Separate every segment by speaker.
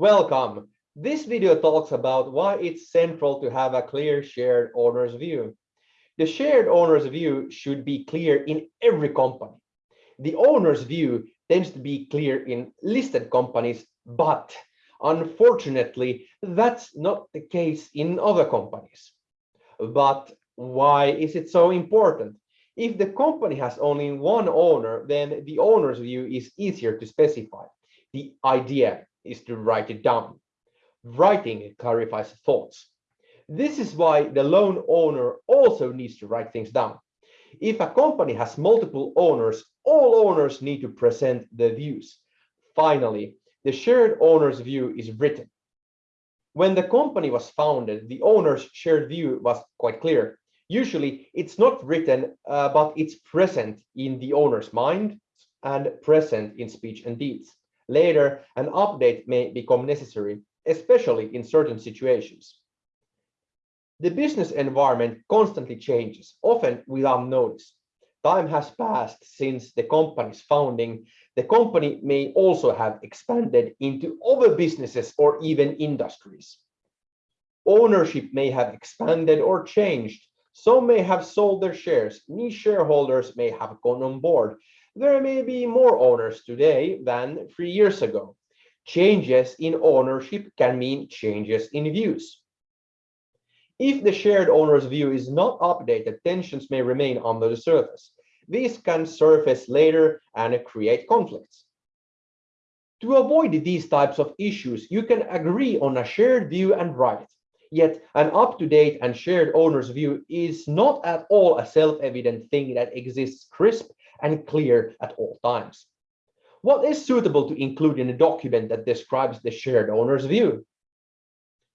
Speaker 1: Welcome. This video talks about why it's central to have a clear shared owner's view. The shared owner's view should be clear in every company. The owner's view tends to be clear in listed companies, but unfortunately, that's not the case in other companies. But why is it so important? If the company has only one owner, then the owner's view is easier to specify. The idea is to write it down. Writing clarifies thoughts. This is why the lone owner also needs to write things down. If a company has multiple owners, all owners need to present their views. Finally, the shared owner's view is written. When the company was founded, the owner's shared view was quite clear. Usually it's not written, uh, but it's present in the owner's mind and present in speech and deeds. Later, an update may become necessary, especially in certain situations. The business environment constantly changes, often without notice. Time has passed since the company's founding. The company may also have expanded into other businesses or even industries. Ownership may have expanded or changed. Some may have sold their shares. New shareholders may have gone on board there may be more owners today than three years ago. Changes in ownership can mean changes in views. If the shared owner's view is not updated, tensions may remain under the surface. These can surface later and create conflicts. To avoid these types of issues, you can agree on a shared view and write it. Yet an up-to-date and shared owner's view is not at all a self-evident thing that exists crisp and clear at all times. What is suitable to include in a document that describes the shared owner's view?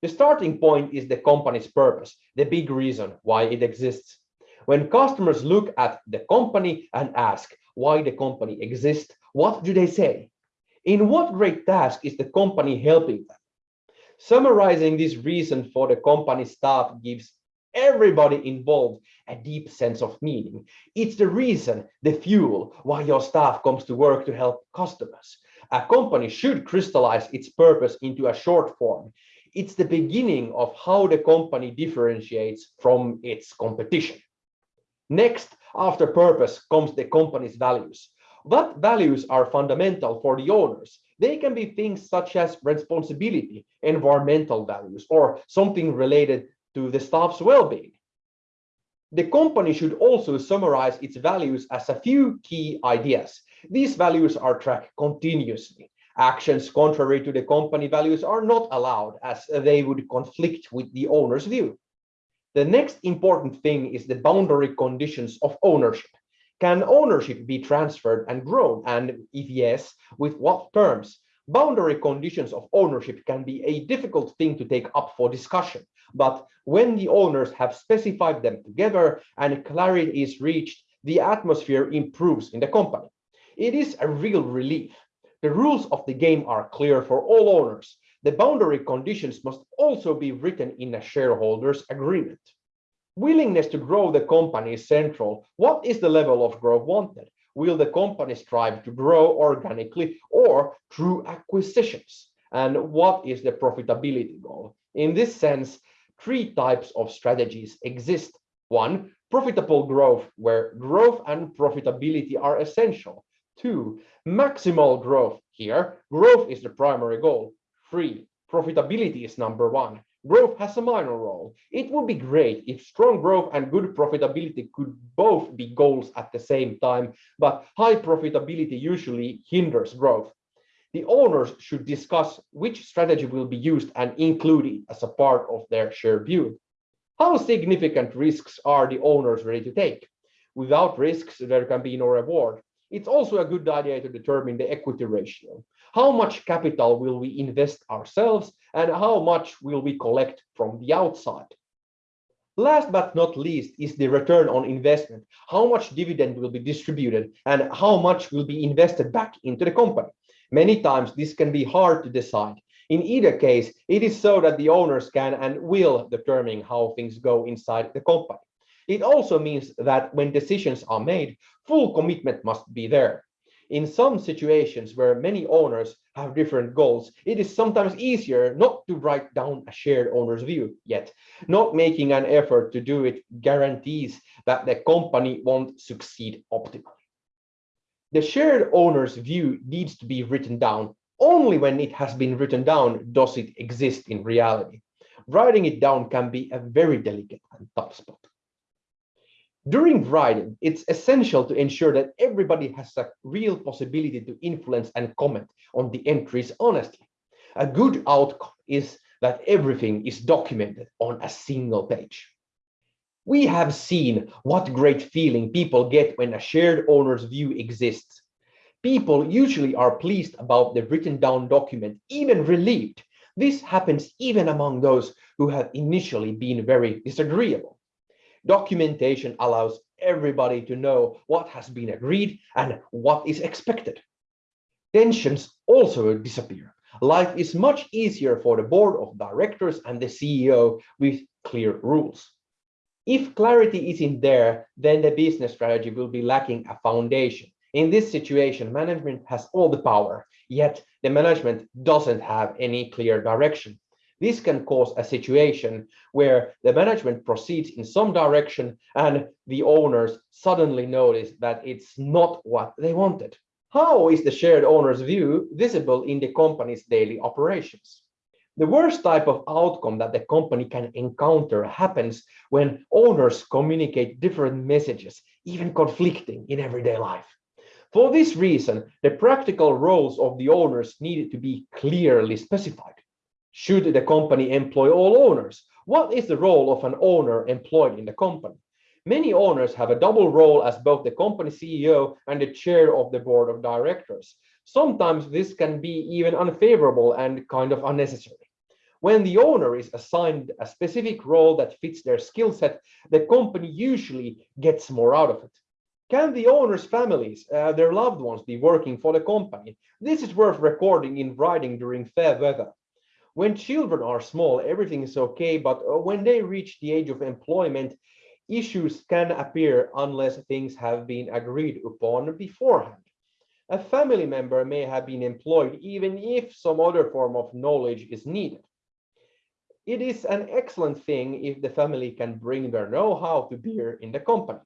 Speaker 1: The starting point is the company's purpose, the big reason why it exists. When customers look at the company and ask why the company exists, what do they say? In what great task is the company helping them? Summarizing this reason for the company staff gives everybody involved a deep sense of meaning. It's the reason, the fuel, why your staff comes to work to help customers. A company should crystallize its purpose into a short form. It's the beginning of how the company differentiates from its competition. Next, after purpose comes the company's values. What values are fundamental for the owners? They can be things such as responsibility, environmental values, or something related to the staff's well-being. The company should also summarize its values as a few key ideas. These values are tracked continuously. Actions contrary to the company values are not allowed as they would conflict with the owner's view. The next important thing is the boundary conditions of ownership. Can ownership be transferred and grown? And if yes, with what terms? Boundary conditions of ownership can be a difficult thing to take up for discussion, but when the owners have specified them together and clarity is reached, the atmosphere improves in the company. It is a real relief. The rules of the game are clear for all owners. The boundary conditions must also be written in a shareholders agreement. Willingness to grow the company is central. What is the level of growth wanted? Will the company strive to grow organically or through acquisitions? And what is the profitability goal? In this sense, three types of strategies exist. One, profitable growth, where growth and profitability are essential. Two, maximal growth. Here, growth is the primary goal. Three, profitability is number one growth has a minor role. It would be great if strong growth and good profitability could both be goals at the same time, but high profitability usually hinders growth. The owners should discuss which strategy will be used and include it as a part of their share view. How significant risks are the owners ready to take? Without risks, there can be no reward. It's also a good idea to determine the equity ratio. How much capital will we invest ourselves and how much will we collect from the outside? Last but not least is the return on investment. How much dividend will be distributed and how much will be invested back into the company? Many times this can be hard to decide. In either case, it is so that the owners can and will determine how things go inside the company. It also means that when decisions are made, full commitment must be there. In some situations where many owners have different goals, it is sometimes easier not to write down a shared owner's view yet. Not making an effort to do it guarantees that the company won't succeed optimally. The shared owner's view needs to be written down. Only when it has been written down does it exist in reality. Writing it down can be a very delicate and tough spot. During writing, it's essential to ensure that everybody has a real possibility to influence and comment on the entries honestly. A good outcome is that everything is documented on a single page. We have seen what great feeling people get when a shared owner's view exists. People usually are pleased about the written down document, even relieved. This happens even among those who have initially been very disagreeable. Documentation allows everybody to know what has been agreed and what is expected. Tensions also disappear. Life is much easier for the board of directors and the CEO with clear rules. If clarity isn't there, then the business strategy will be lacking a foundation. In this situation, management has all the power, yet the management doesn't have any clear direction. This can cause a situation where the management proceeds in some direction and the owners suddenly notice that it's not what they wanted. How is the shared owner's view visible in the company's daily operations? The worst type of outcome that the company can encounter happens when owners communicate different messages, even conflicting in everyday life. For this reason, the practical roles of the owners needed to be clearly specified. Should the company employ all owners? What is the role of an owner employed in the company? Many owners have a double role as both the company CEO and the chair of the board of directors. Sometimes this can be even unfavorable and kind of unnecessary. When the owner is assigned a specific role that fits their skill set, the company usually gets more out of it. Can the owners' families, uh, their loved ones, be working for the company? This is worth recording in writing during fair weather when children are small, everything is okay, but uh, when they reach the age of employment, issues can appear unless things have been agreed upon beforehand. A family member may have been employed even if some other form of knowledge is needed. It is an excellent thing if the family can bring their know-how to bear in the company.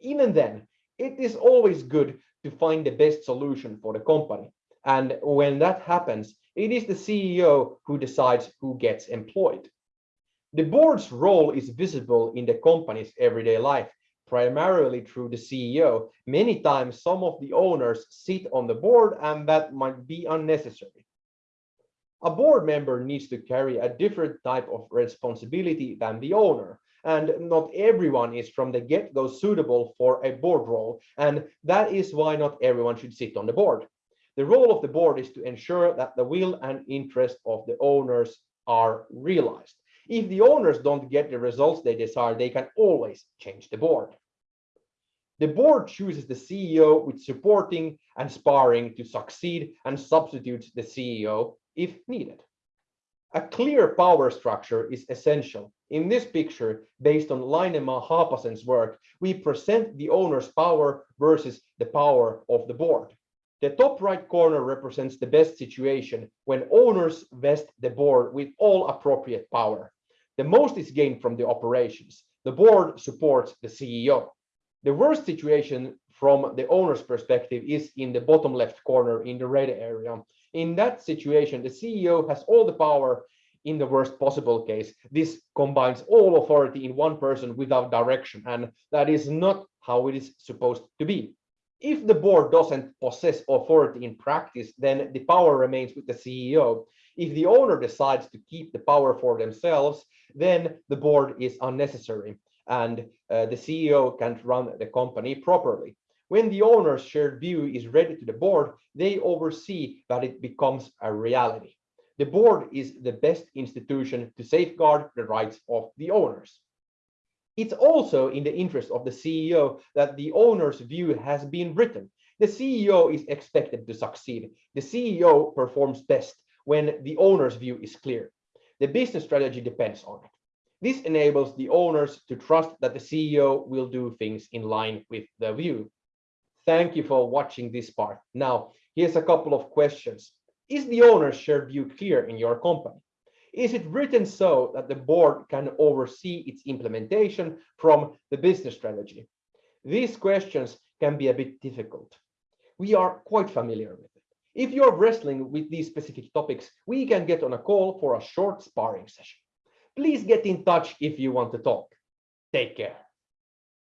Speaker 1: Even then, it is always good to find the best solution for the company. And when that happens, it is the CEO who decides who gets employed. The board's role is visible in the company's everyday life, primarily through the CEO. Many times, some of the owners sit on the board, and that might be unnecessary. A board member needs to carry a different type of responsibility than the owner, and not everyone is from the get-go suitable for a board role, and that is why not everyone should sit on the board. The role of the board is to ensure that the will and interest of the owners are realized. If the owners don't get the results they desire, they can always change the board. The board chooses the CEO with supporting and sparring to succeed and substitutes the CEO if needed. A clear power structure is essential. In this picture, based on Lainema Haapasen's work, we present the owner's power versus the power of the board. The top right corner represents the best situation when owners vest the board with all appropriate power. The most is gained from the operations. The board supports the CEO. The worst situation from the owner's perspective is in the bottom left corner in the red area. In that situation, the CEO has all the power in the worst possible case. This combines all authority in one person without direction, and that is not how it is supposed to be. If the board doesn't possess authority in practice, then the power remains with the CEO. If the owner decides to keep the power for themselves, then the board is unnecessary and uh, the CEO can't run the company properly. When the owner's shared view is ready to the board, they oversee that it becomes a reality. The board is the best institution to safeguard the rights of the owners. It's also in the interest of the CEO that the owner's view has been written. The CEO is expected to succeed. The CEO performs best when the owner's view is clear. The business strategy depends on it. This enables the owners to trust that the CEO will do things in line with the view. Thank you for watching this part. Now, here's a couple of questions. Is the owner's shared view clear in your company? Is it written so that the board can oversee its implementation from the business strategy? These questions can be a bit difficult. We are quite familiar with it. If you're wrestling with these specific topics, we can get on a call for a short sparring session. Please get in touch if you want to talk. Take care.